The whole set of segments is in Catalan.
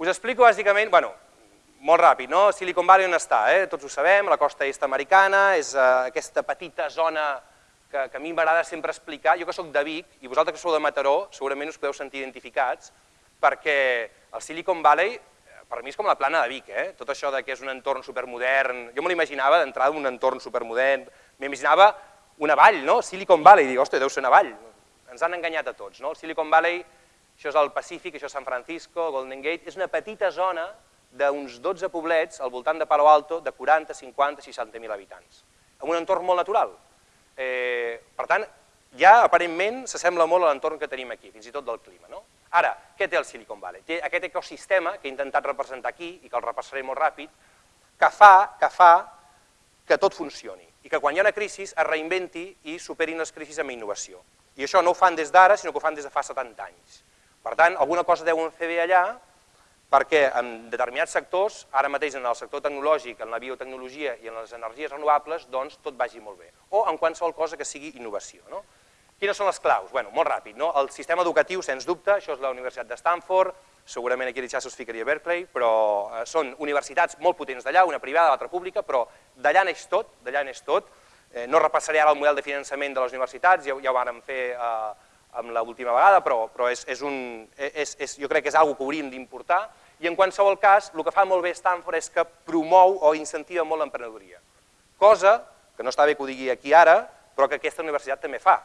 Us explico bàsicament, bueno, molt ràpid, no? Silicon Valley on està, eh? tots ho sabem, la costa est americana, és eh, aquesta petita zona que, que a mi m'agrada sempre explicar, jo que sóc de Vic, i vosaltres que sou de Mataró, segurament us podeu sentir identificats, perquè el Silicon Valley, eh, per mi és com la plana de Vic, eh? tot això de que és un entorn supermodern, jo me l'imaginava d'entrada un entorn supermodern, m'imaginava una vall, no? Silicon Valley, dic, ostres, deu ser una vall, ens han enganyat a tots, no? El Silicon Valley això és el Pacífic, això és San Francisco, Golden Gate, és una petita zona d'uns 12 poblets al voltant de Palo Alto de 40, 50, 60.000 habitants, en un entorn molt natural. Eh, per tant, ja aparentment s'assembla molt a l'entorn que tenim aquí, fins i tot del clima. No? Ara, què té el Silicon Valley? Té aquest ecosistema que he intentat representar aquí i que el repassaré molt ràpid, que fa que, fa que tot funcioni i que quan hi ha una crisi es reinventi i superin les crisis amb innovació. I això no ho fan des d'ara, sinó que ho fan des de fa 70 anys. Per tant, alguna cosa deuen fer bé allà perquè en determinats sectors, ara mateix en el sector tecnològic, en la biotecnologia i en les energies renovables, doncs tot vagi molt bé. O en qualsevol cosa que sigui innovació. No? Quines són les claus? Bueno, molt ràpid. No? El sistema educatiu, sens dubte, això és la Universitat de Stanford, segurament aquí a us ficaria Berkeley, però eh, són universitats molt potents d'allà, una privada, l'altra pública, però d'allà neix tot, d'allà neix tot. Eh, no repassaré ara el model de finançament de les universitats, ja, ja ho vàrem fer eh, amb l'última vegada, però, però és, és un, és, és, jo crec que és una que hauríem d'importar, i en qualsevol cas, el que fa molt bé Stanford és que promou o incentiva molt l'emprenedoria, cosa que no està bé que ho digui aquí ara, però que aquesta universitat també fa.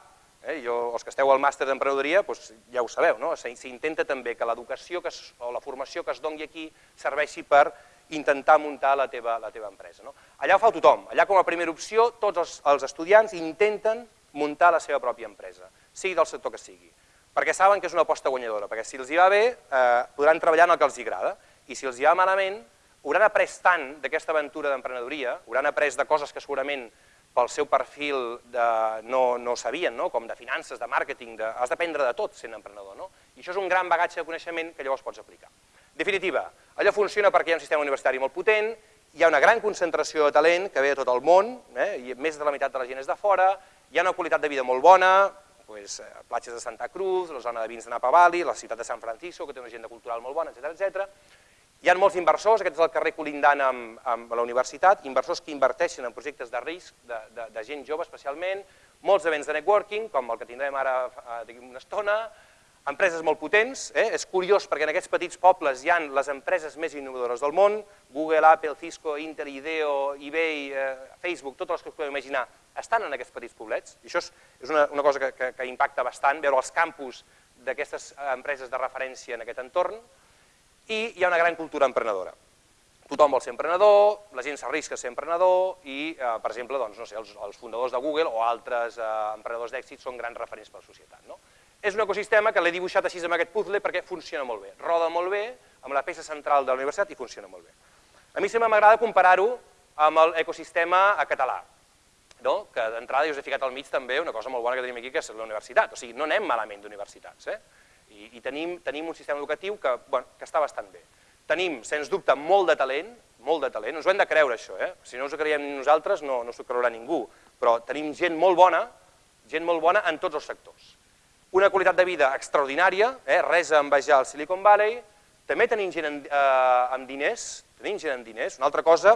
Eh? Jo, els que esteu al màster d'emprenedoria doncs ja ho sabeu, no? s'intenta també que l'educació o la formació que es doni aquí serveixi per intentar muntar la teva, la teva empresa. No? Allà ho fa tothom, allà com a primera opció tots els, els estudiants intenten muntar la seva pròpia empresa sigui del sector que sigui, perquè saben que és una aposta guanyadora, perquè si els hi va bé eh, podran treballar en el que els hi agrada, i si els hi va malament hauran après tant d'aquesta aventura d'emprenedoria, hauran après de coses que segurament pel seu perfil de, no, no sabien, no? com de finances, de màrqueting, de, has d'aprendre de tot sent emprenedor, no? i això és un gran bagatge de coneixement que llavors pots aplicar. Definitiva, allò funciona perquè hi ha un sistema universitari molt potent, hi ha una gran concentració de talent que ve de tot el món, eh? i més de la meitat de la gent és de fora, hi ha una qualitat de vida molt bona, pues, eh, platges de Santa Cruz, la zona de vins de Napa Valley, la ciutat de San Francisco, que té una agenda cultural molt bona, etc etc. Hi ha molts inversors, aquest és el carrer colindant amb, amb la universitat, inversors que inverteixen en projectes de risc, de, de, de gent jove especialment, molts events de networking, com el que tindrem ara eh, d'aquí una estona, empreses molt potents, eh? és curiós perquè en aquests petits pobles hi han les empreses més innovadores del món, Google, Apple, Cisco, Intel, IDEO, eBay, eh, Facebook, totes les que us podeu imaginar, estan en aquests petits poblets, i això és, és una, una cosa que, que, que impacta bastant, veure els campus d'aquestes eh, empreses de referència en aquest entorn, i hi ha una gran cultura emprenedora. Tothom vol ser emprenedor, la gent s'arrisca a ser emprenedor i, eh, per exemple, doncs, no sé, els, els fundadors de Google o altres eh, emprenedors d'èxit són grans referents per la societat. No? És un ecosistema que l'he dibuixat així amb aquest puzzle perquè funciona molt bé, roda molt bé, amb la peça central de la universitat i funciona molt bé. A mi sempre m'agrada comparar-ho amb l'ecosistema català, no? que d'entrada us he ficat al mig també una cosa molt bona que tenim aquí, que és la universitat. O sigui, no anem malament d'universitats. Eh? I, i tenim, tenim un sistema educatiu que, bueno, que està bastant bé. Tenim, sens dubte, molt de talent, molt de talent, ens ho hem de creure això, eh? si no ens ho creiem nosaltres no, no s'ho creurà ningú, però tenim gent molt bona, gent molt bona en tots els sectors. Una qualitat de vida extraordinària, eh? res a envejar al Silicon Valley, també tenim gent amb, eh, amb diners, tenim gent amb diners, una altra cosa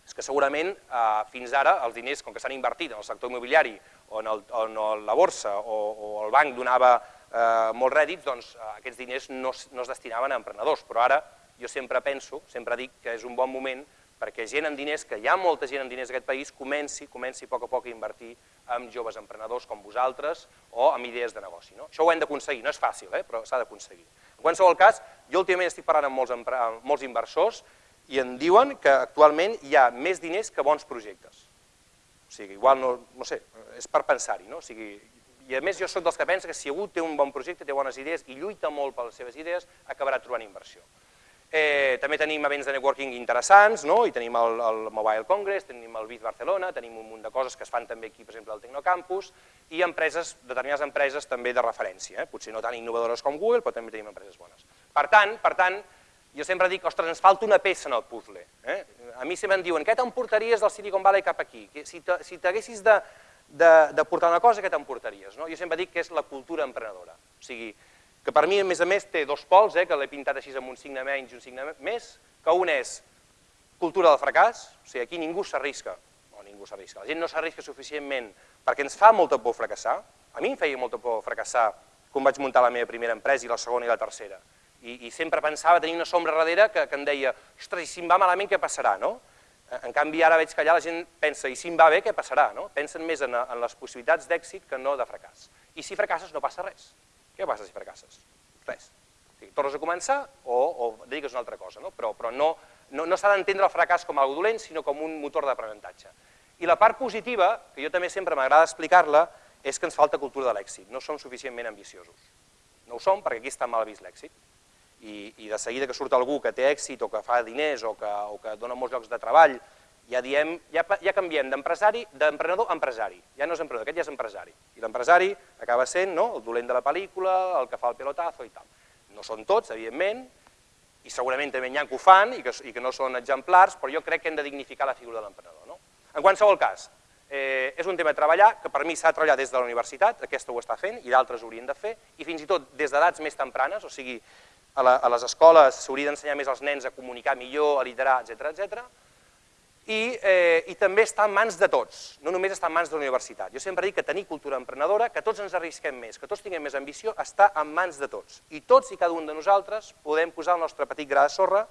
és que segurament eh, fins ara els diners, com que s'han invertit en el sector immobiliari o en, el, o en la borsa o, o el banc donava eh, molts rèdits, doncs eh, aquests diners no, no es destinaven a emprenedors, però ara jo sempre penso, sempre dic que és un bon moment perquè gent amb diners, que hi ha molta gent amb diners en aquest país, comenci, comenci a poc a poc a invertir en joves emprenedors com vosaltres o amb idees de negoci. No? Això ho hem d'aconseguir, no és fàcil, eh? però s'ha d'aconseguir. En qualsevol cas, jo últimament estic parlant amb molts, amb molts inversors i em diuen que actualment hi ha més diners que bons projectes. O sigui, igual no, no sé, és per pensar-hi, no? O sigui, i a més jo sóc dels que pensa que si algú té un bon projecte, té bones idees i lluita molt per les seves idees, acabarà trobant inversió. Eh, també tenim events de networking interessants, no? i tenim el, el Mobile Congress, tenim el BIT Barcelona, tenim un munt de coses que es fan també aquí, per exemple, al Tecnocampus, i empreses, determinades empreses també de referència, eh? potser no tan innovadores com Google, però també tenim empreses bones. Per tant, per tant jo sempre dic, ostres, ens falta una peça en el puzzle. Eh? A mi sempre em diuen, què t'emportaries del Silicon Valley cap aquí? Si t'haguessis de, de, de portar una cosa, què t'emportaries? No? Jo sempre dic que és la cultura emprenedora. O sigui, que per mi, a més a més, té dos pols, eh, que l'he pintat així amb un signe menys i un signe més, que un és cultura del fracàs, o sigui, aquí ningú s'arrisca, o ningú s'arrisca, la gent no s'arrisca suficientment perquè ens fa molta por fracassar, a mi em feia molta por fracassar quan vaig muntar la meva primera empresa i la segona i la tercera, i, i sempre pensava tenir una sombra darrere que, que em deia, ostres, i si em va malament què passarà, no? En canvi, ara veig que allà la gent pensa, i si em va bé, què passarà? No? Pensen més en, en les possibilitats d'èxit que no de fracàs. I si fracasses no passa res. Què passa si fracasses? Res. O sigui, tornes a començar o, o dediques una altra cosa, no? però, però no, no, no s'ha d'entendre el fracàs com algo dolent, sinó com un motor d'aprenentatge. I la part positiva, que jo també sempre m'agrada explicar-la, és que ens falta cultura de l'èxit, no som suficientment ambiciosos. No ho som perquè aquí està mal vist l'èxit. I, I de seguida que surt algú que té èxit o que fa diners o que, o que dona molts llocs de treball, ja diem, ja, ja canviem d'empresari, d'emprenedor a empresari. Ja no és emprenedor, aquest ja és empresari. I l'empresari acaba sent no, el dolent de la pel·lícula, el que fa el pelotazo i tal. No són tots, evidentment, i segurament també n'hi ha que ho fan i que, i que no són exemplars, però jo crec que hem de dignificar la figura de l'emprenedor. No? En qualsevol cas, eh, és un tema a treballar, que per mi s'ha de treballar des de la universitat, aquesta ho està fent, i d'altres ho haurien de fer, i fins i tot des d'edats més tempranes, o sigui, a, la, a les escoles s'hauria d'ensenyar més als nens a comunicar millor, a liderar, etc etc. I, eh, I també està en mans de tots, no només està en mans de la universitat. Jo sempre dic que tenir cultura emprenedora, que tots ens arrisquem més, que tots tinguem més ambició, està en mans de tots. I tots i cada un de nosaltres podem posar el nostre petit gra de sorra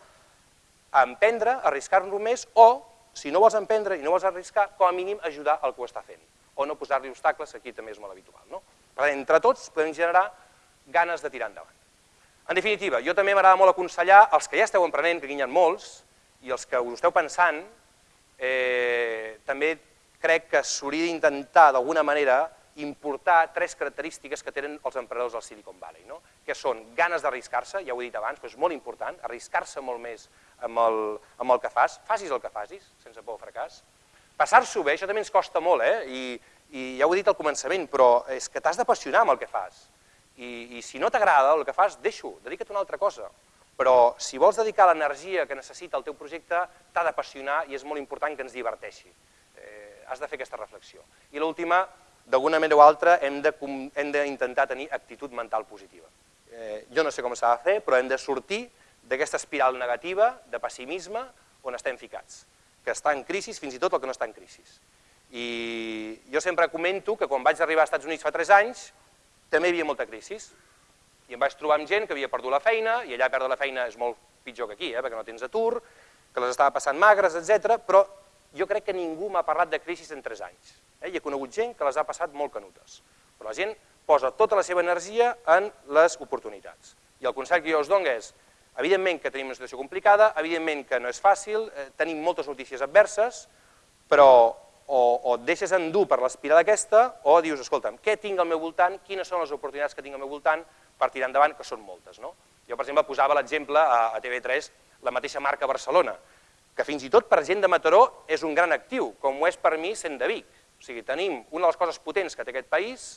a emprendre, arriscar-nos més, o, si no vols emprendre i no vols arriscar, com a mínim ajudar al que ho està fent, o no posar-li obstacles, que aquí també és molt habitual. No? Per tant, entre tots podem generar ganes de tirar endavant. En definitiva, jo també m'agrada molt aconsellar als que ja esteu emprenent, que ha molts, i els que us esteu pensant, eh, també crec que s'hauria d'intentar d'alguna manera importar tres característiques que tenen els emprenedors del Silicon Valley, no? que són ganes d'arriscar-se, ja ho he dit abans, però és molt important, arriscar-se molt més amb el, amb el que fas, facis el que facis, sense por o fracàs. Passar-s'ho bé, això també ens costa molt, eh? I, i ja ho he dit al començament, però és que t'has d'apassionar amb el que fas. I, i si no t'agrada el que fas, deixa-ho, dedica't a una altra cosa però si vols dedicar l'energia que necessita el teu projecte, t'ha d'apassionar i és molt important que ens diverteixi. Eh, has de fer aquesta reflexió. I l'última, d'alguna manera o altra, hem d'intentar tenir actitud mental positiva. Eh, jo no sé com s'ha de fer, però hem de sortir d'aquesta espiral negativa, de pessimisme, on estem ficats, que està en crisi fins i tot el que no està en crisi. I jo sempre comento que quan vaig arribar als Estats Units fa 3 anys, també hi havia molta crisi, i em vaig trobar amb gent que havia perdut la feina, i allà perdre la feina és molt pitjor que aquí, eh, perquè no tens atur, que les estava passant magres, etc. però jo crec que ningú m'ha parlat de crisi en 3 anys. Eh? I he conegut gent que les ha passat molt canutes. Però la gent posa tota la seva energia en les oportunitats. I el consell que jo us dono és, evidentment que tenim una situació complicada, evidentment que no és fàcil, eh, tenim moltes notícies adverses, però o, o et deixes endur per l'espiral aquesta, o dius, escolta'm, què tinc al meu voltant, quines són les oportunitats que tinc al meu voltant, per tirar endavant, que són moltes. No? Jo, per exemple, posava l'exemple a, a TV3, la mateixa marca Barcelona, que fins i tot per gent de Mataró és un gran actiu, com ho és per mi sent de Vic. O sigui, tenim una de les coses potents que té aquest país,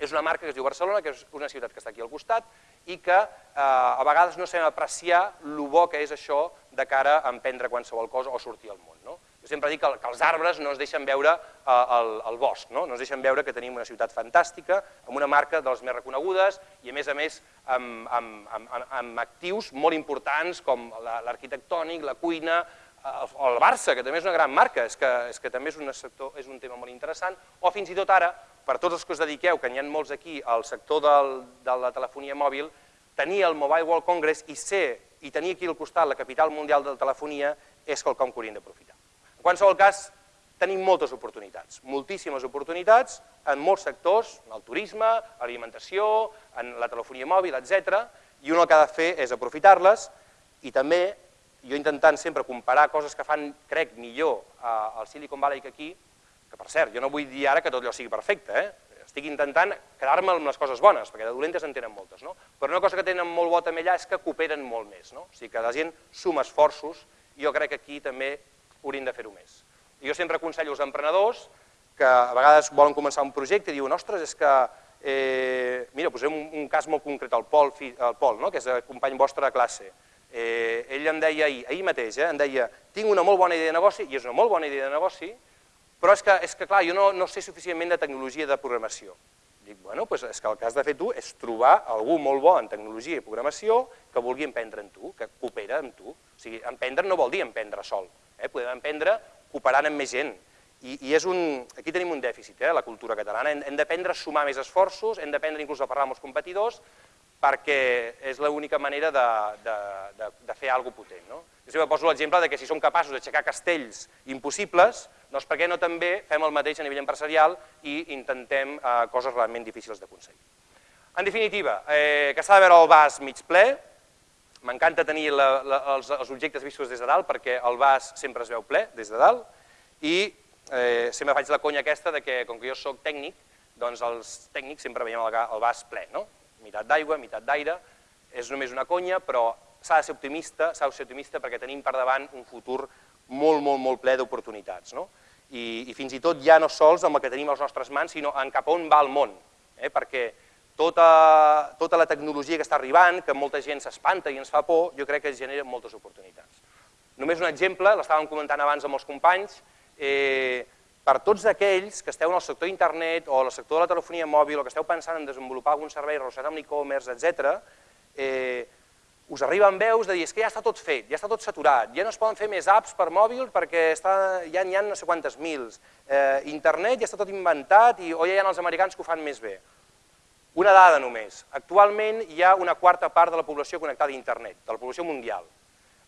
és una marca que es diu Barcelona, que és una ciutat que està aquí al costat, i que eh, a vegades no sabem apreciar el bo que és això de cara a emprendre qualsevol cosa o sortir al món. No? Jo sempre dic que, els arbres no ens deixen veure eh, el, el bosc, no? no ens deixen veure que tenim una ciutat fantàstica, amb una marca de les més reconegudes i a més a més amb, amb, amb, actius molt importants com l'arquitectònic, la cuina, el, el Barça, que també és una gran marca, és que, és que també és un, sector, és un tema molt interessant, o fins i tot ara, per tots els que us dediqueu, que n'hi ha molts aquí, al sector del, de la telefonia mòbil, tenir el Mobile World Congress i ser i tenir aquí al costat la capital mundial de la telefonia és quelcom que hauríem d'aprofitar. En qualsevol cas, tenim moltes oportunitats, moltíssimes oportunitats en molts sectors, en el turisme, l'alimentació, en la telefonia mòbil, etc. i un el que ha de fer és aprofitar-les i també, jo intentant sempre comparar coses que fan, crec, millor al Silicon Valley que aquí, que per cert, jo no vull dir ara que tot allò sigui perfecte, eh? estic intentant quedar-me amb les coses bones, perquè de dolentes en tenen moltes, no? però una cosa que tenen molt bo també allà és que cooperen molt més, no? o sigui que la gent suma esforços, jo crec que aquí també haurien de fer-ho més. Jo sempre aconsello als emprenedors que a vegades volen començar un projecte i diuen, ostres, és que, eh, mira, posem un, un cas molt concret, el Pol, el Pol no? que és el company vostre de classe. Eh, ell em deia ahir, ahir mateix, eh, em deia, tinc una molt bona idea de negoci, i és una molt bona idea de negoci, però és que, és que clar, jo no, no sé suficientment de tecnologia de programació. Dic, bueno, doncs és que el que has de fer tu és trobar algú molt bo en tecnologia i programació que vulgui emprendre en tu, que coopera amb tu. O sigui, emprendre no vol dir emprendre sol, eh? podem emprendre cooperant amb més gent. I, i és un, aquí tenim un dèficit, eh, la cultura catalana, hem, hem d'aprendre a sumar més esforços, hem d'aprendre inclús a parlar amb els competidors, perquè és l'única manera de, de, de, de fer alguna potent. No? Jo sempre poso l'exemple de que si som capaços d'aixecar castells impossibles, doncs per què no també fem el mateix a nivell empresarial i intentem eh, coses realment difícils d'aconseguir. En definitiva, eh, que s'ha de veure el vas mig ple, m'encanta tenir la, la, els, els objectes vistos des de dalt perquè el vas sempre es veu ple des de dalt i eh, sempre faig la conya aquesta de que com que jo sóc tècnic, doncs els tècnics sempre veiem el, el vas ple, no? meitat d'aigua, meitat d'aire, és només una conya, però s'ha de ser optimista, s'ha de ser optimista perquè tenim per davant un futur molt, molt, molt ple d'oportunitats. No? I, I fins i tot ja no sols amb el que tenim a les nostres mans, sinó en cap on va el món, eh? perquè tota, tota la tecnologia que està arribant, que molta gent s'espanta i ens fa por, jo crec que genera moltes oportunitats. Només un exemple, l'estàvem comentant abans amb els companys, eh, per tots aquells que esteu en el sector internet o en el sector de la telefonia mòbil o que esteu pensant en desenvolupar algun servei relacionat amb l'e-commerce, etc., eh, us arriben veus de dir és que ja està tot fet, ja està tot saturat, ja no es poden fer més apps per mòbil perquè està, ja n'hi ha no sé quantes mils, eh, internet ja està tot inventat i, o ja hi ha els americans que ho fan més bé. Una dada només, actualment hi ha una quarta part de la població connectada a internet, de la població mundial.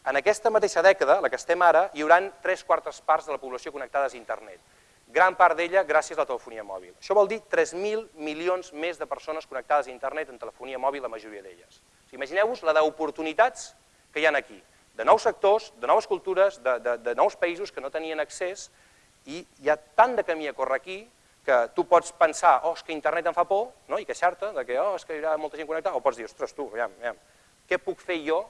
En aquesta mateixa dècada, la que estem ara, hi haurà tres quartes parts de la població connectades a internet gran part d'ella gràcies a la telefonia mòbil. Això vol dir 3.000 milions més de persones connectades a internet en telefonia mòbil, la majoria d'elles. Imagineu-vos la d'oportunitats que hi ha aquí, de nous sectors, de noves cultures, de, de, de nous països que no tenien accés, i hi ha tant de camí a córrer aquí que tu pots pensar, oh, és que internet em fa por, no? i queixar-te de que, oh, és que hi haurà molta gent connectada, o pots dir, ostres, tu, aviam, aviam, què puc fer jo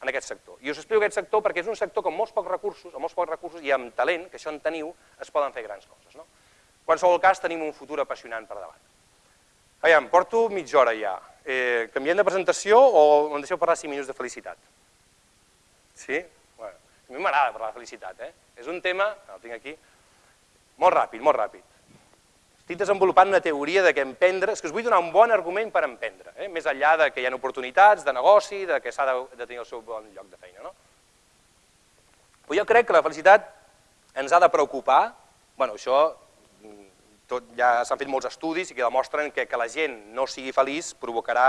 en aquest sector. I us explico aquest sector perquè és un sector amb molts pocs recursos, amb molts pocs recursos i amb talent, que això en teniu, es poden fer grans coses. No? En qualsevol cas, tenim un futur apassionant per davant. Aviam, porto mitja hora ja. Eh, canviem de presentació o em deixeu parlar 5 minuts de felicitat? Sí? Bueno, a mi m'agrada parlar de felicitat, eh? És un tema, el tinc aquí, molt ràpid, molt ràpid. Estic desenvolupant una teoria de que emprendre, és que us vull donar un bon argument per emprendre, eh? més enllà de que hi ha oportunitats de negoci, de que s'ha de, de tenir el seu bon lloc de feina. No? Però jo crec que la felicitat ens ha de preocupar, bueno, això tot, ja s'han fet molts estudis i que demostren que que la gent no sigui feliç provocarà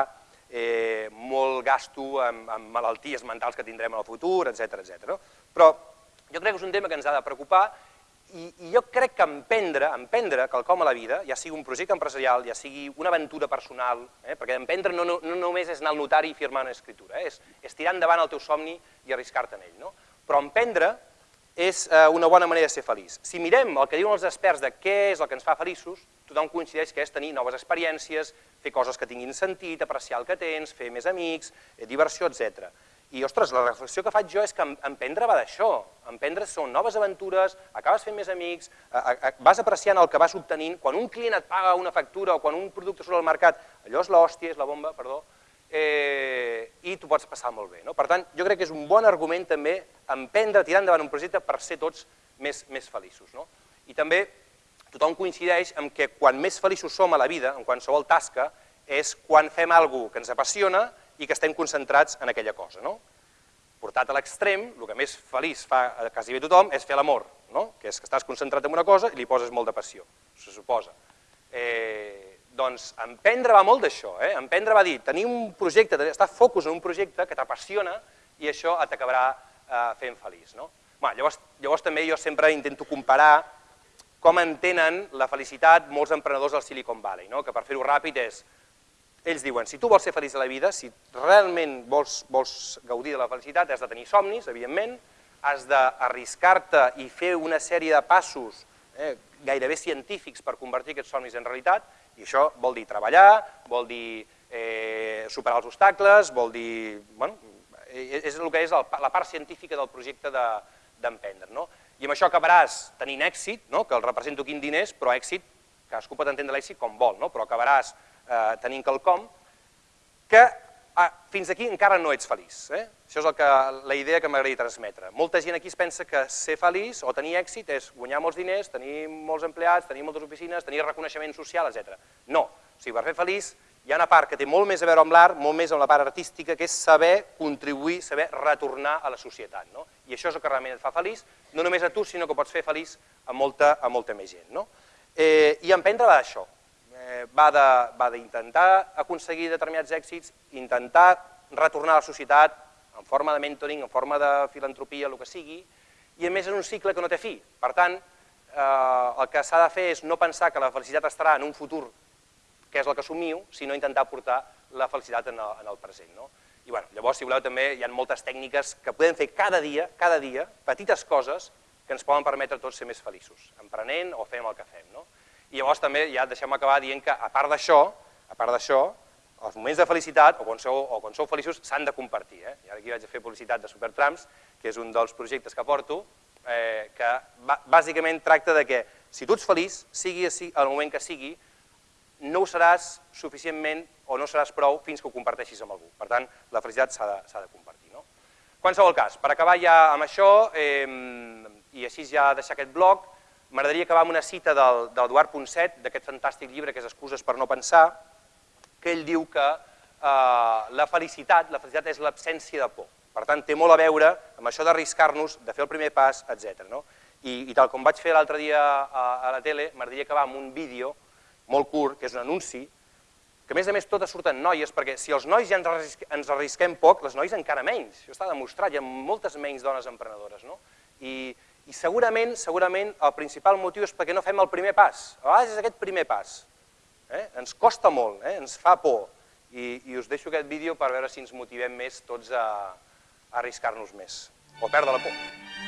eh, molt gasto en, en malalties mentals que tindrem en el futur, etc etc. No? Però jo crec que és un tema que ens ha de preocupar i, I jo crec que emprendre, emprendre quelcom a la vida, ja sigui un projecte empresarial, ja sigui una aventura personal, eh, perquè emprendre no, no, no només és anar al notari i firmar una escritura, eh, és, és tirar endavant el teu somni i arriscar-te en ell. No? Però emprendre és eh, una bona manera de ser feliç. Si mirem el que diuen els experts de què és el que ens fa feliços, tothom coincideix que és tenir noves experiències, fer coses que tinguin sentit, apreciar el que tens, fer més amics, eh, diversió, etc. I, ostres, la reflexió que faig jo és que emprendre va d'això. Emprendre són noves aventures, acabes fent més amics, vas apreciant el que vas obtenint. Quan un client et paga una factura o quan un producte surt al mercat, allò és l'hòstia, és la bomba, perdó, eh, i tu pots passar molt bé. No? Per tant, jo crec que és un bon argument també emprendre, tirar endavant un projecte per ser tots més, més feliços. No? I també tothom coincideix en que quan més feliços som a la vida, en qualsevol tasca, és quan fem alguna que ens apassiona i que estem concentrats en aquella cosa. No? Portat a l'extrem, el que més feliç fa quasi bé tothom és fer l'amor, no? que és que estàs concentrat en una cosa i li poses molt de passió, se suposa. Eh, doncs emprendre va molt d'això, eh? emprendre va dir tenir un projecte, estar focus en un projecte que t'apassiona i això t'acabarà eh, fent feliç. No? Bueno, llavors, llavors també jo sempre intento comparar com entenen la felicitat molts emprenedors del Silicon Valley, no? que per fer-ho ràpid és ells diuen, si tu vols ser feliç a la vida, si realment vols, vols gaudir de la felicitat, has de tenir somnis, evidentment, has d'arriscar-te i fer una sèrie de passos eh, gairebé científics per convertir aquests somnis en realitat, i això vol dir treballar, vol dir eh, superar els obstacles, vol dir... Bueno, eh, és el que és el, la part científica del projecte d'emprendre. De, no? I amb això acabaràs tenint èxit, no? que el represento quin diners, però èxit, cadascú pot entendre l'èxit com vol, no? però acabaràs eh, tenint quelcom, que ah, fins aquí encara no ets feliç. Eh? Això és el que, la idea que m'agradaria transmetre. Molta gent aquí es pensa que ser feliç o tenir èxit és guanyar molts diners, tenir molts empleats, tenir moltes oficines, tenir reconeixement social, etc. No, O sigui, per fer feliç hi ha una part que té molt més a veure amb l'art, molt més amb la part artística, que és saber contribuir, saber retornar a la societat. No? I això és el que realment et fa feliç, no només a tu, sinó que pots fer feliç a molta, a molta més gent. No? Eh, I emprendre va d'això, eh, va d'intentar aconseguir determinats èxits, intentar retornar a la societat en forma de mentoring, en forma de filantropia, el que sigui, i a més és un cicle que no té fi. Per tant, eh, el que s'ha de fer és no pensar que la felicitat estarà en un futur que és el que assumiu, sinó intentar portar la felicitat en el, en el present. No? I bueno, llavors, si voleu, també hi ha moltes tècniques que podem fer cada dia, cada dia, petites coses que ens poden permetre tots ser més feliços, emprenent o fent el que fem. No? I llavors també ja deixem acabar dient que a part d'això, a part d'això, els moments de felicitat, o quan sou, o quan sou feliços, s'han de compartir. Eh? I ara aquí vaig a fer publicitat de Supertrams, que és un dels projectes que porto, eh, que bàsicament tracta de que si tu ets feliç, sigui el moment que sigui, no ho seràs suficientment o no seràs prou fins que ho comparteixis amb algú. Per tant, la felicitat s'ha de, de compartir. No? Qualsevol cas, per acabar ja amb això, eh, i així ja deixar aquest bloc, m'agradaria acabar amb una cita del, del Eduard Ponset, d'aquest fantàstic llibre que és Excuses per no pensar, que ell diu que eh, la felicitat, la felicitat és l'absència de por. Per tant, té molt a veure amb això d'arriscar-nos, de fer el primer pas, etc. No? I, I tal com vaig fer l'altre dia a, a la tele, m'agradaria acabar amb un vídeo molt curt, que és un anunci, que a més a més totes surten noies, perquè si els nois ja ens, arrisquem, ens arrisquem poc, les noies encara menys. Això està demostrat, hi ha moltes menys dones emprenedores. No? I, I segurament, segurament el principal motiu és perquè no fem el primer pas. A vegades és aquest primer pas. Eh? Ens costa molt, eh? ens fa por. I, I us deixo aquest vídeo per veure si ens motivem més tots a, a arriscar-nos més, o perdre la por.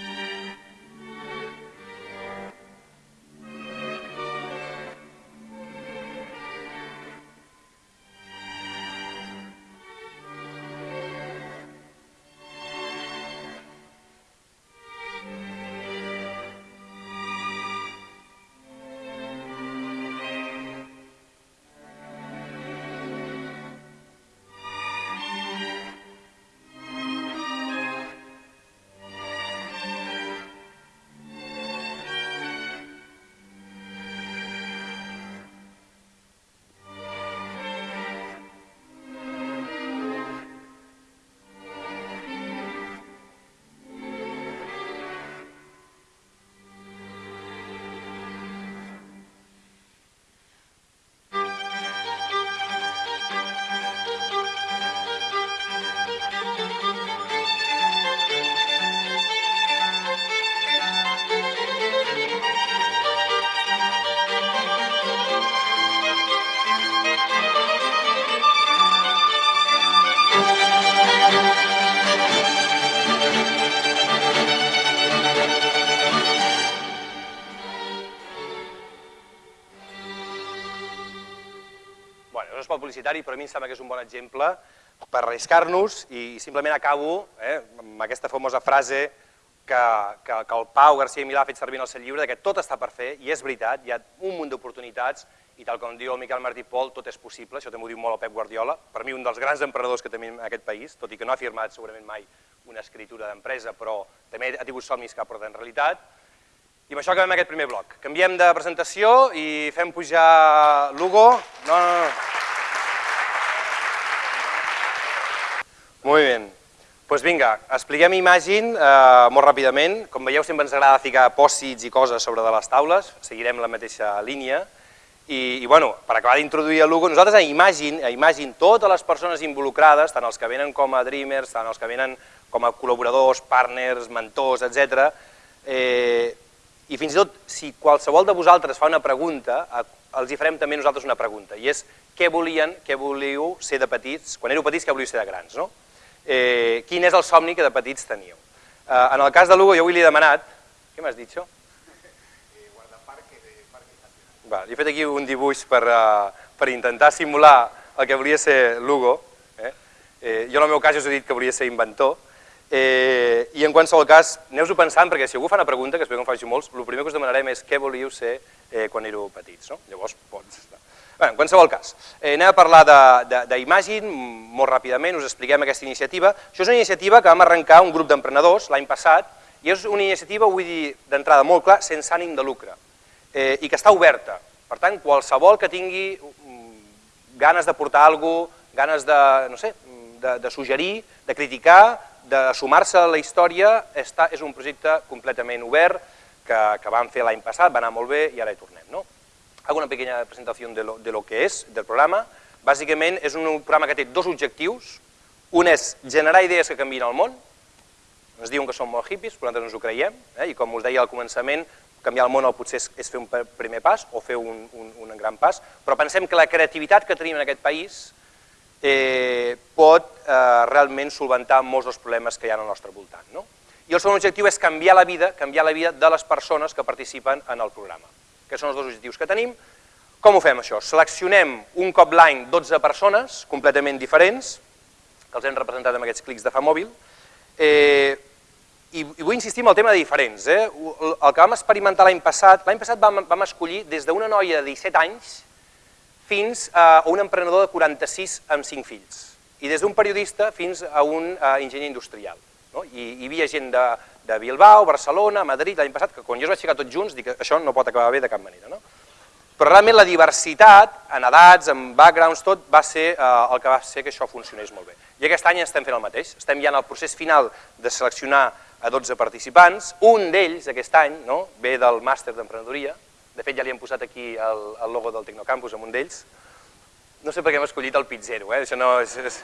Publicitari, però a mi em sembla que és un bon exemple per arriscar-nos i simplement acabo eh, amb aquesta famosa frase que, que, que el Pau García Milà ha fet servir en el seu llibre, que tot està per fer, i és veritat, hi ha un munt d'oportunitats, i tal com diu el Miquel Martí Pol, tot és possible, això també ho diu molt el Pep Guardiola, per mi un dels grans emprenedors que tenim en aquest país, tot i que no ha firmat segurament mai una escritura d'empresa, però també ha tingut somnis que ha portat en realitat, i amb això acabem aquest primer bloc. Canviem de presentació i fem pujar l'Hugo. No, no, no. Molt bé. Doncs pues vinga, expliquem Imagine eh, molt ràpidament. Com veieu, sempre ens agrada ficar pòssits i coses sobre de les taules, seguirem la mateixa línia. I, i bueno, per acabar d'introduir el Lugo, nosaltres a Imagine, a Imagine, totes les persones involucrades, tant els que venen com a Dreamers, tant els que venen com a col·laboradors, partners, mentors, etc. Eh, I fins i tot, si qualsevol de vosaltres fa una pregunta, els hi farem també nosaltres una pregunta, i és què volien, què volíeu ser de petits, quan éreu petits, què volíeu ser de grans, no? Eh, quin és el somni que de petits teníeu. Eh, en el cas de Lugo, jo avui li he demanat... Què m'has dit, això? Va, li he fet aquí un dibuix per, uh, per intentar simular el que volia ser Lugo. Eh? Eh, jo en el meu cas us he dit que volia ser inventor, eh, i en qualsevol cas, aneu-ho pensant, perquè si algú fa una pregunta, que espero que en faci molts, el primer que us demanarem és què volíeu ser eh, quan éreu petits. No? Llavors, pots... Bé, en qualsevol cas, eh, anem a parlar d'Imagine, molt ràpidament, us expliquem aquesta iniciativa. Això és una iniciativa que vam arrencar un grup d'emprenedors l'any passat, i és una iniciativa, vull dir d'entrada molt clar, sense ànim de lucre, eh, i que està oberta. Per tant, qualsevol que tingui mm, ganes de portar alguna cosa, ganes de, no sé, de, de suggerir, de criticar, de sumar-se a la història, està, és un projecte completament obert que, que vam fer l'any passat, va anar molt bé i ara hi tornem. No? Hago una pequeña presentació de de lo que és, del programa. Bàsicament és un programa que té dos objectius. Un és generar idees que canvien el món, ens diuen que som molt hippies, però nosaltres ens ho creiem, eh? i com us deia al començament, canviar el món potser és, és fer un primer pas o fer un, un, un gran pas, però pensem que la creativitat que tenim en aquest país eh, pot eh, realment solventar molts dels problemes que hi ha al nostre voltant. No? I el segon objectiu és canviar la vida, canviar la vida de les persones que participen en el programa. Aquests són els dos objectius que tenim. Com ho fem això? Seleccionem un cop l'any 12 persones completament diferents, que els hem representat amb aquests clics de fa mòbil, eh, i, i vull insistir en el tema de diferents. Eh? El que vam experimentar l'any passat, l'any passat vam, vam escollir des d'una noia de 17 anys fins a un emprenedor de 46 amb 5 fills, i des d'un periodista fins a un uh, enginyer industrial. No? I, hi havia gent de, de Bilbao, Barcelona, Madrid, l'any passat, que quan jo es vaig ficar tots junts, dic que això no pot acabar bé de cap manera. No? Però realment la diversitat, en edats, en backgrounds, tot, va ser eh, el que va fer que això funcionés molt bé. I aquest any estem fent el mateix, estem ja en el procés final de seleccionar a 12 participants, un d'ells aquest any no, ve del màster d'emprenedoria, de fet ja li hem posat aquí el, el logo del Tecnocampus amb un d'ells, no sé per què hem escollit el Pizzero, eh? això no és, és,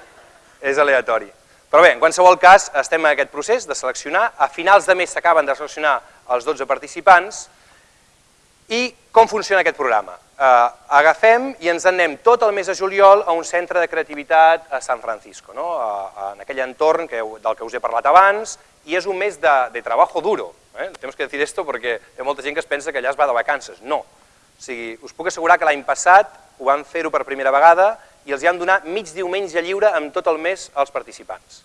és aleatori. Però bé, en qualsevol cas, estem en aquest procés de seleccionar, a finals de mes s'acaben de seleccionar els 12 participants, i com funciona aquest programa? Eh, agafem i ens anem tot el mes de juliol a un centre de creativitat a San Francisco, no? a, a, en aquell entorn que, del que us he parlat abans, i és un mes de, de trabajo duro. Eh? Tenemos que decir esto perquè hi ha molta gent que es pensa que allà es va de vacances. No. O sigui, us puc assegurar que l'any passat ho van fer-ho per primera vegada i els hi han donat mig diumenge lliure amb tot el mes als participants.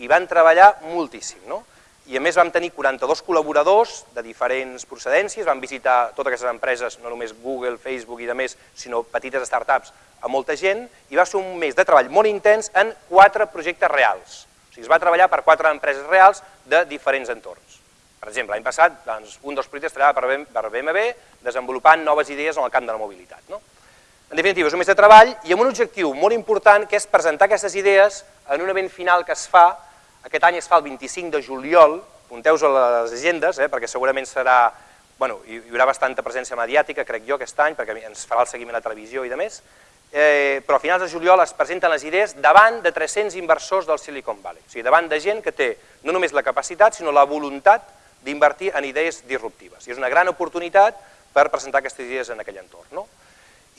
I van treballar moltíssim. No? i a més vam tenir 42 col·laboradors de diferents procedències, vam visitar totes aquestes empreses, no només Google, Facebook i de més, sinó petites startups, a molta gent, i va ser un mes de treball molt intens en quatre projectes reals. O sigui, es va treballar per quatre empreses reals de diferents entorns. Per exemple, l'any passat, doncs, un dels projectes treballava per BMW desenvolupant noves idees en el camp de la mobilitat. No? En definitiva, és un mes de treball i amb un objectiu molt important, que és presentar aquestes idees en un event final que es fa aquest any es fa el 25 de juliol, apunteu-vos a les agendes, eh, perquè segurament serà, bueno, hi, haurà bastanta presència mediàtica, crec jo, aquest any, perquè ens farà el seguiment a la televisió i de més, eh, però a finals de juliol es presenten les idees davant de 300 inversors del Silicon Valley, o sigui, davant de gent que té no només la capacitat, sinó la voluntat d'invertir en idees disruptives. I és una gran oportunitat per presentar aquestes idees en aquell entorn. No?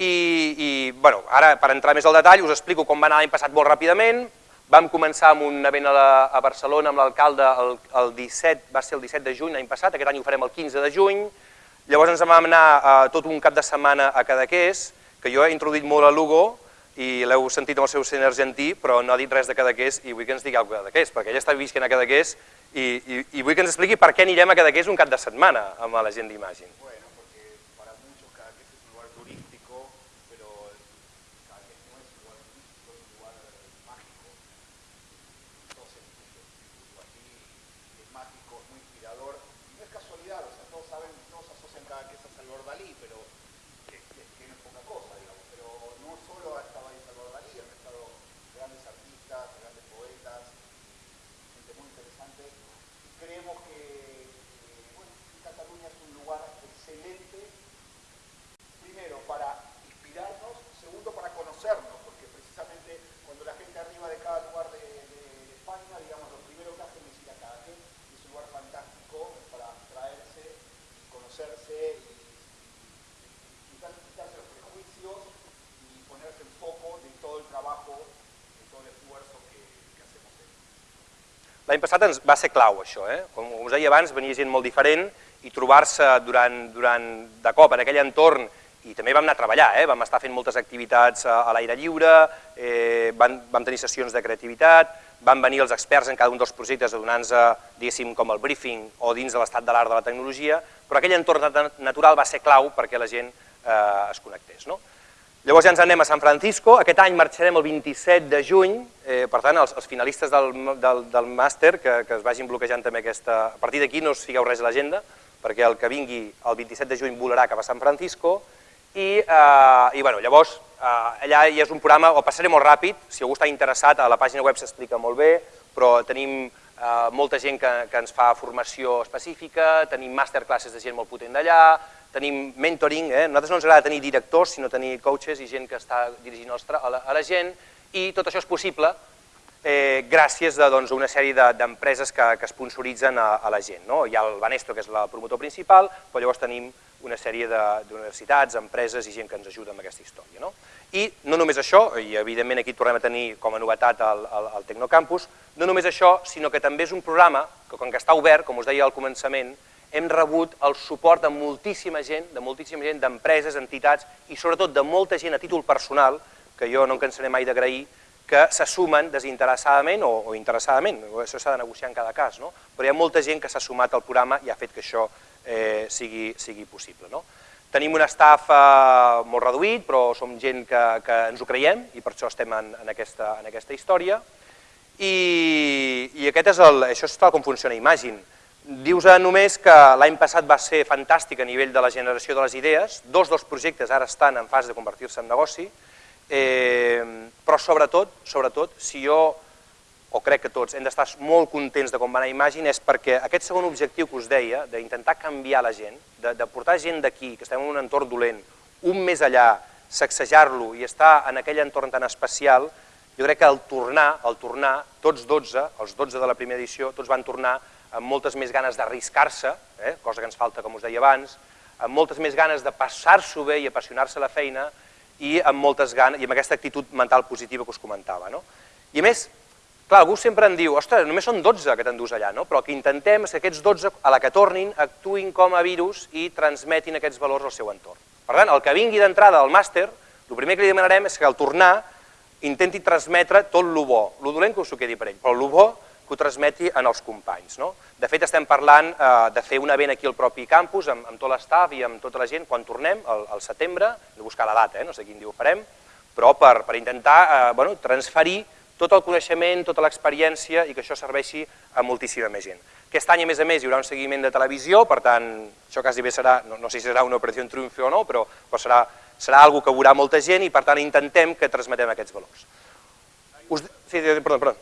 I, i bueno, ara, per entrar més al detall, us explico com va anar l'any passat molt ràpidament, Vam començar amb un event a, Barcelona amb l'alcalde el, el 17, va ser el 17 de juny l'any passat, aquest any ho farem el 15 de juny, llavors ens vam anar uh, tot un cap de setmana a Cadaqués, que jo he introduït molt a Lugo, i l'heu sentit amb el seu sent argentí, però no ha dit res de Cadaqués i vull que ens digui alguna cosa de Cadaqués, perquè ella està visquent a Cadaqués i, i, i vull que ens expliqui per què anirem a Cadaqués un cap de setmana amb la gent d'Imagine. Bueno. L'any passat ens va ser clau això, eh? com us deia abans, venia gent molt diferent i trobar-se durant, durant, de cop en aquell entorn i també vam anar a treballar, eh? vam estar fent moltes activitats a, a l'aire lliure, eh, vam, vam tenir sessions de creativitat, van venir els experts en cada un dels projectes diguéssim, com el briefing o dins de l'estat de l'art de la tecnologia, però aquell entorn natural va ser clau perquè la gent eh, es connectés. No? Llavors ja ens anem a San Francisco, aquest any marxarem el 27 de juny, eh, per tant els, els finalistes del, del, del màster que, que es vagin bloquejant també aquesta... A partir d'aquí no us fiqueu res a l'agenda, perquè el que vingui el 27 de juny volarà cap a San Francisco. I, eh, i bueno, llavors eh, allà ja és un programa, o passaré molt ràpid, si algú està interessat, a la pàgina web s'explica molt bé, però tenim eh, molta gent que, que ens fa formació específica, tenim masterclasses de gent molt potent d'allà, tenim mentoring, eh? nosaltres no ens agrada tenir directors, sinó tenir coaches i gent que està dirigint a la, a la gent, i tot això és possible eh, gràcies a doncs, una sèrie d'empreses de, que, que sponsoritzen a, a la gent. No? Hi ha el Banesto, que és el promotor principal, però llavors tenim una sèrie d'universitats, empreses i gent que ens ajuda amb aquesta història. No? I no només això, i evidentment aquí tornem a tenir com a novetat el, el, el Tecnocampus, no només això, sinó que també és un programa que com que està obert, com us deia al començament, hem rebut el suport de moltíssima gent, de moltíssima gent, d'empreses, entitats i sobretot de molta gent a títol personal, que jo no em cansaré mai d'agrair, que se sumen desinteressadament o, o interessadament, això s'ha de negociar en cada cas, no? però hi ha molta gent que s'ha sumat al programa i ha fet que això eh, sigui, sigui possible. No? Tenim un staff eh, molt reduït, però som gent que, que ens ho creiem i per això estem en, en, aquesta, en aquesta història. I, i aquest és el, això és tal com funciona Imagine. Dius només que l'any passat va ser fantàstic a nivell de la generació de les idees, dos dels projectes ara estan en fase de convertir-se en negoci, eh, però sobretot, sobretot, si jo o crec que tots, hem d'estar molt contents de com va anar Imagine, és perquè aquest segon objectiu que us deia, d'intentar canviar la gent, de, de portar gent d'aquí, que estem en un entorn dolent, un més allà, sacsejar-lo i estar en aquell entorn tan especial, jo crec que al tornar, al tornar, tots 12, els 12 de la primera edició, tots van tornar amb moltes més ganes d'arriscar-se, eh, cosa que ens falta, com us deia abans, amb moltes més ganes de passar-s'ho bé i apassionar-se la feina i amb moltes ganes i amb aquesta actitud mental positiva que us comentava. No? I a més, Clar, algú sempre em diu, ostres, només són 12 que t'endús allà, no? però el que intentem és que aquests 12, a la que tornin, actuïn com a virus i transmetin aquests valors al seu entorn. Per tant, el que vingui d'entrada al màster, el primer que li demanarem és que al tornar intenti transmetre tot el bo, el dolent que us ho quedi per ell, però el bo que ho transmeti en els companys. No? De fet, estem parlant eh, de fer un event aquí al propi campus, amb, amb tot l'estaf i amb tota la gent, quan tornem, al, al setembre, de buscar la data, eh? no sé quin dia ho farem, però per, per intentar eh, bueno, transferir tot el coneixement, tota l'experiència i que això serveixi a moltíssima més gent. Aquest any, a més a més, hi haurà un seguiment de televisió, per tant, això quasi bé serà, no, no sé si serà una operació en triomf o no, però, però serà, serà algo que veurà molta gent i per tant intentem que transmetem aquests valors. Us, sí, perdó, perdó.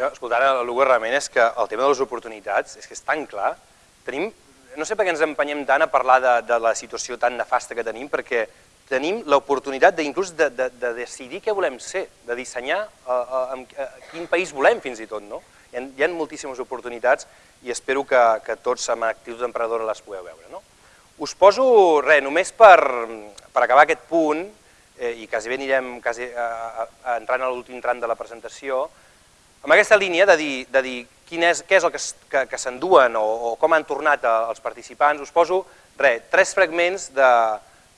Jo, escoltant el Lugo realment és que el tema de les oportunitats és que és tan clar. Tenim, no sé per què ens empenyem tant a parlar de, de la situació tan nefasta que tenim, perquè tenim l'oportunitat d'inclús de, de, de decidir què volem ser, de dissenyar a, a, a, a quin país volem fins i tot. No? Hi, ha, hi ha moltíssimes oportunitats i espero que, que tots amb actius d'emprenedora les pugueu veure. No? Us poso, res, només per, per acabar aquest punt, eh, i quasi bé anirem quasi, a, a, entrant a l'últim tram de la presentació, amb aquesta línia de dir, de dir quin és, què és el que, que, que s'enduen o, o com han tornat a, els participants, us poso res, tres fragments de,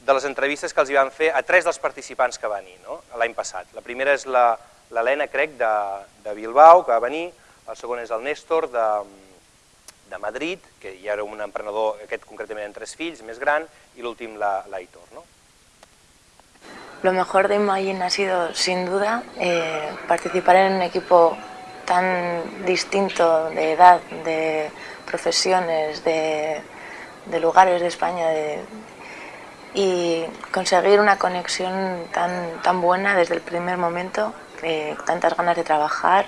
de les entrevistes que els hi van fer a tres dels participants que van venir no? l'any passat. La primera és l'Helena, crec, de, de Bilbao, que va venir, el segon és el Néstor, de, de Madrid, que ja era un emprenedor, aquest concretament amb tres fills, més gran, i l'últim l'Aitor. ¿no? Lo mejor de Imagine ha sido, sin duda, eh, participar en un equipo tan distinto de edad, de profesiones, de, lugares de España y conseguir una conexión tan, tan buena desde el primer momento, tantas ganas de trabajar,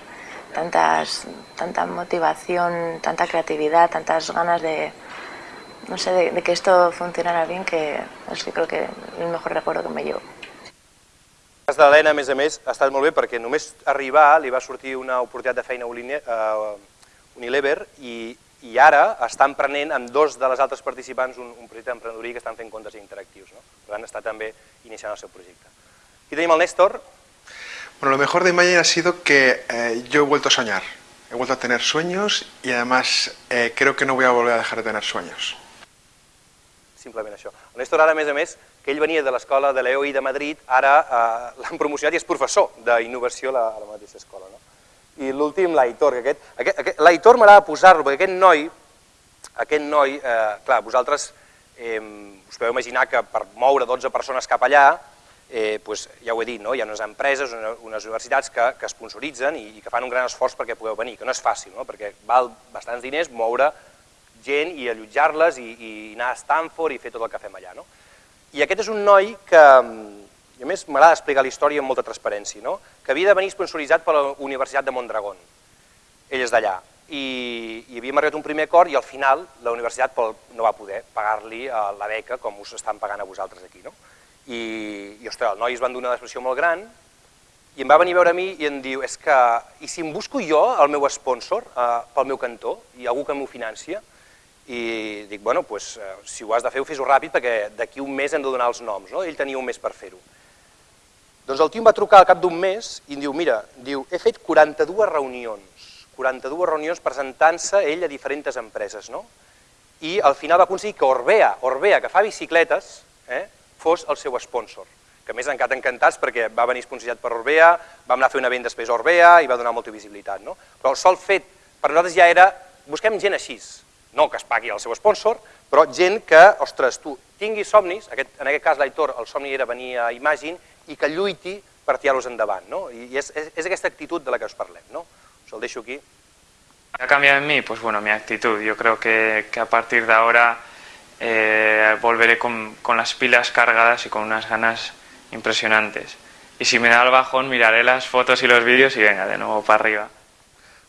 tantas, tanta motivación, tanta creatividad, tantas ganas de, no sé, de, que esto funcionara bien, que es que creo que el mejor recuerdo que me llevo. El cas de l'Helena, a més a més, ha estat molt bé perquè només arribar li va sortir una oportunitat de feina a Unilever i, i ara estan prenent amb dos de les altres participants un, un projecte d'emprenedoria que estan fent comptes interactius. No? Per tant, està també iniciant el seu projecte. Aquí tenim el Néstor. Bueno, lo mejor de Imagine ha sido que eh, yo he vuelto a soñar. He vuelto a tener sueños y además eh, creo que no voy a volver a dejar de tener sueños. Simplement això. El Néstor ara, a més a més, que ell venia de l'escola de l'EOI de Madrid, ara eh, l'han promocionat i és professor d'innovació a, a la mateixa escola. No? I l'últim, l'Aitor, que aquest, aquest, aquest l'Aitor m'agrada posar-lo, perquè aquest noi, aquest noi, eh, clar, vosaltres eh, us podeu imaginar que per moure 12 persones cap allà, eh, pues, ja ho he dit, no? hi ha unes empreses, unes universitats que, que sponsoritzen i, i que fan un gran esforç perquè pugueu venir, que no és fàcil, no? perquè val bastants diners moure gent i allotjar-les i, i anar a Stanford i fer tot el que fem allà. No? I aquest és un noi que, i a més m'agrada explicar la història amb molta transparència, no? que havia de venir sponsoritzat per la Universitat de Mondragón. Ell és d'allà. I, I havíem arribat un primer acord i al final la universitat no va poder pagar-li eh, la beca com us estan pagant a vosaltres aquí. No? I, i ostres, el noi es van donar una expressió molt gran i em va venir a veure a mi i em diu, és que, i si em busco jo el meu sponsor eh, pel meu cantó i algú que m'ho financia, i dic, bueno, eh, si ho has de fer, ho fes-ho ràpid perquè d'aquí un mes hem de donar els noms, no? ell tenia un mes per fer-ho. Doncs el tio em va trucar al cap d'un mes i em diu, mira, diu, he fet 42 reunions, 42 reunions presentant-se ell a diferents empreses, no? i al final va aconseguir que Orbea, Orbea que fa bicicletes, eh, fos el seu sponsor, que més encara encantats perquè va venir sponsoritzat per Orbea, vam anar a fer un event després a Orbea i va donar molta visibilitat. No? Però el sol fet per nosaltres ja era, busquem gent així, no que es pagui el seu sponsor, però gent que, ostres, tu tinguis somnis, aquest, en aquest cas l'Aitor, el somni era venir a Imagine, i que lluiti per tirar-los endavant, no? I és, és, és aquesta actitud de la que us parlem, no? Us el deixo aquí. ¿Ha cambiado en mí? Pues bueno, mi actitud. Yo creo que, que a partir de ahora eh, volveré con, con, las pilas cargadas y con unas ganas impresionantes. Y si me da el bajón, miraré las fotos y los vídeos y venga, de nuevo para arriba.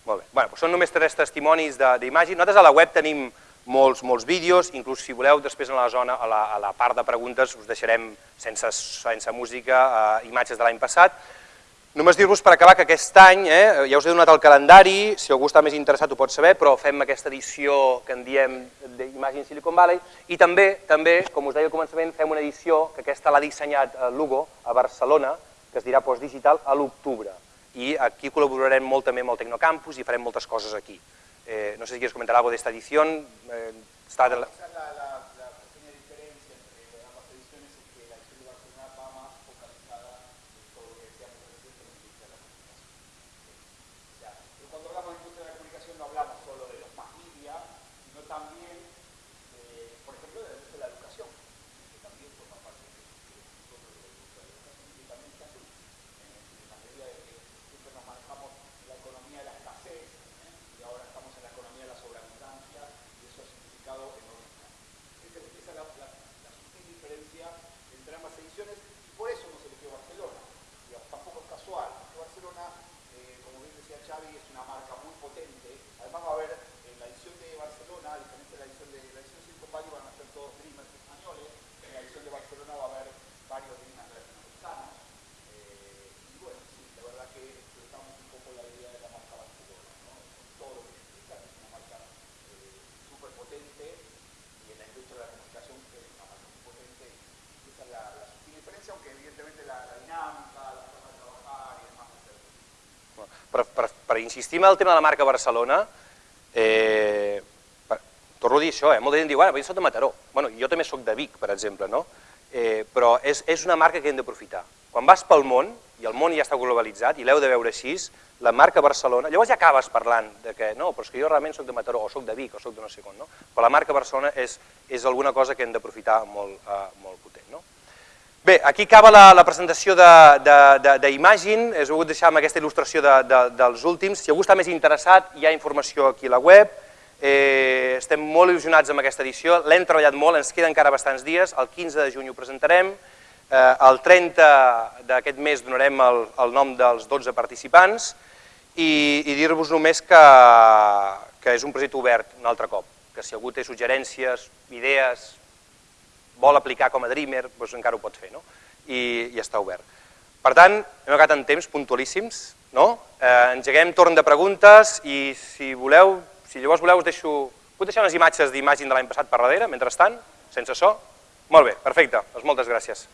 Molt bé. Bueno, doncs són només tres testimonis d'imatge. Nosaltres a la web tenim molts, molts vídeos, inclús si voleu després en la zona, a la, a la part de preguntes us deixarem sense, sense música eh, imatges de l'any passat. Només dir-vos per acabar que aquest any, eh, ja us he donat el calendari, si algú està més interessat ho pot saber, però fem aquesta edició que en diem d'Imagine Silicon Valley i també, també, com us deia al començament, fem una edició que aquesta l'ha dissenyat Lugo a Barcelona, que es dirà Postdigital, a l'octubre i aquí col·laborarem molt també amb el Tecnocampus i farem moltes coses aquí. Eh, no sé si quieres comentar algo de esta edición. Eh, está de la... Per, per, per insistir en el tema de la marca Barcelona, eh, per, torno a dir això, eh, molta gent diu, bueno, jo soc de Mataró, bueno, jo també sóc de Vic, per exemple, no? eh, però és, és una marca que hem d'aprofitar. Quan vas pel món, i el món ja està globalitzat, i l'heu de veure així, la marca Barcelona, llavors ja acabes parlant de que no, però és que jo realment sóc de Mataró, o sóc de Vic, o sóc de no sé com, no? però la marca Barcelona és, és alguna cosa que hem d'aprofitar molt, uh, molt potent. Bé, aquí acaba la, la presentació d'Imagine, he volgut deixar amb aquesta il·lustració de, de, dels últims, si algú està més interessat hi ha informació aquí a la web, eh, estem molt il·lusionats amb aquesta edició, l'hem treballat molt, ens queden encara bastants dies, el 15 de juny ho presentarem, Eh, el 30 d'aquest mes donarem el, el nom dels 12 participants. I, i dir-vos només que, que és un projecte obert un altre cop, que si algú té suggerències, idees, vol aplicar com a Dreamer, doncs encara ho pot fer, no? I, i està obert. Per tant, hem acabat en temps puntualíssims, no? Eh, engeguem torn de preguntes i si voleu, si llavors voleu us deixo, puc deixar unes imatges d'imatge de l'any passat per darrere, mentrestant, sense so? Molt bé, perfecte, doncs moltes gràcies.